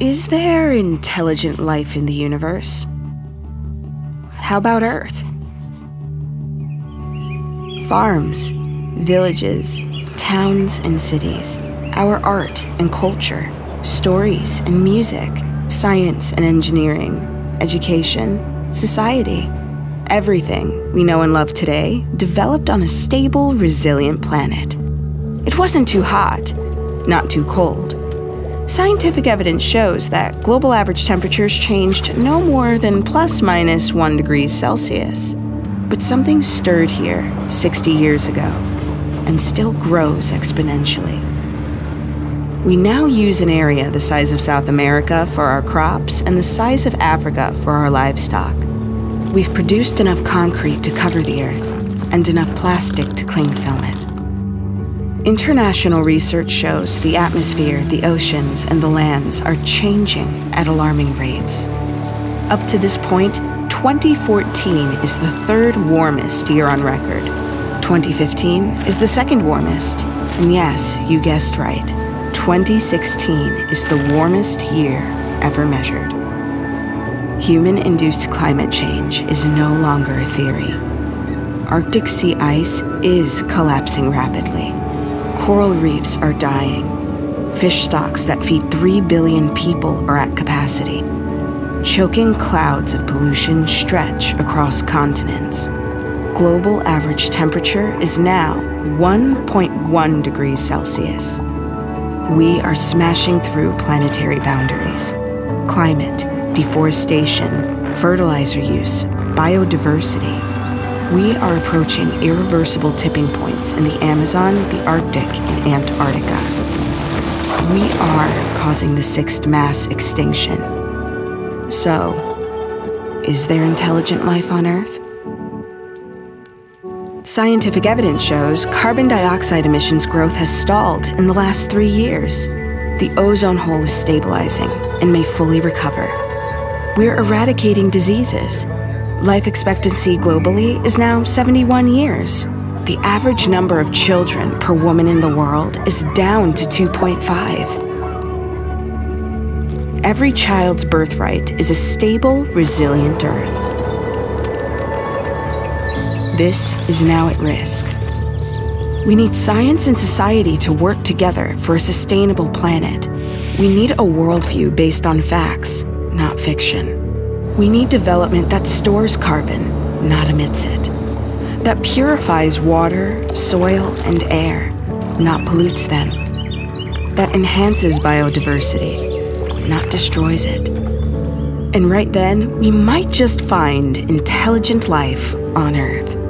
Is there intelligent life in the universe? How about Earth? Farms, villages, towns and cities, our art and culture, stories and music, science and engineering, education, society. Everything we know and love today developed on a stable, resilient planet. It wasn't too hot, not too cold. Scientific evidence shows that global average temperatures changed no more than plus minus 1 degrees Celsius. But something stirred here 60 years ago and still grows exponentially. We now use an area the size of South America for our crops and the size of Africa for our livestock. We've produced enough concrete to cover the Earth and enough plastic to cling film it. International research shows the atmosphere, the oceans, and the lands are changing at alarming rates. Up to this point, 2014 is the third warmest year on record. 2015 is the second warmest. And yes, you guessed right. 2016 is the warmest year ever measured. Human induced climate change is no longer a theory. Arctic sea ice is collapsing rapidly. Coral reefs are dying. Fish stocks that feed 3 billion people are at capacity. Choking clouds of pollution stretch across continents. Global average temperature is now 1.1 degrees Celsius. We are smashing through planetary boundaries. Climate, deforestation, fertilizer use, biodiversity we are approaching irreversible tipping points in the Amazon, the Arctic, and Antarctica. We are causing the sixth mass extinction. So, is there intelligent life on Earth? Scientific evidence shows carbon dioxide emissions growth has stalled in the last three years. The ozone hole is stabilizing and may fully recover. We're eradicating diseases Life expectancy globally is now 71 years. The average number of children per woman in the world is down to 2.5. Every child's birthright is a stable, resilient Earth. This is now at risk. We need science and society to work together for a sustainable planet. We need a worldview based on facts, not fiction. We need development that stores carbon, not emits it. That purifies water, soil, and air, not pollutes them. That enhances biodiversity, not destroys it. And right then, we might just find intelligent life on Earth.